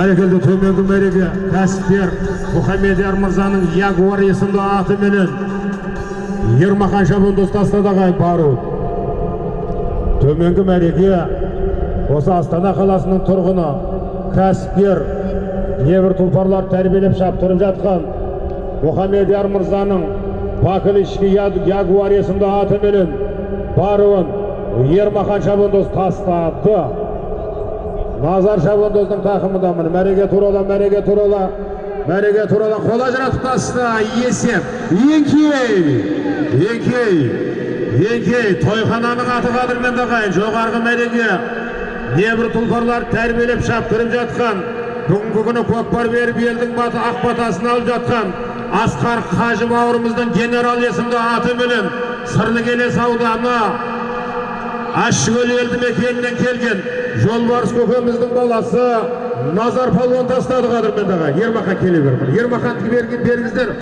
бәрекелді төменгі мәреге кәсіпкер мұхамедияр мырзаның ягуар есімді атыменен ермахан шабандоз тастадағай бару. Төменгі мәреге осы астана қаласының тұрғыны кәсіпкер небір тұлпарлар тәрбиелеп шаптырып жатқан мұхамедияр мырзаның бакылишки ягуар есімді атыменен баруын ермахан шабандоз тастады назар шабандоздың тақымында міне мәреге турала мәреге турала мәреге турала қол ажыратып тасты есеп еңкей еңкей еңкей тойхананың аты қадірменді ағайын жоғарғы мәреге небір тұлпарлар тәрбиелеп шаптырып жатқан бүгінгі күні көкпар беріп елдің баты ақ батасын алып жатқан асқар қажы бауырымыздың генерал есімді сырлы келес ауданы ащыкөл елді мекенінен келген жолбарыс көкеміздің баласы назар палуан тастады қадірменді аға ермахан келе бер ермахан бергіздер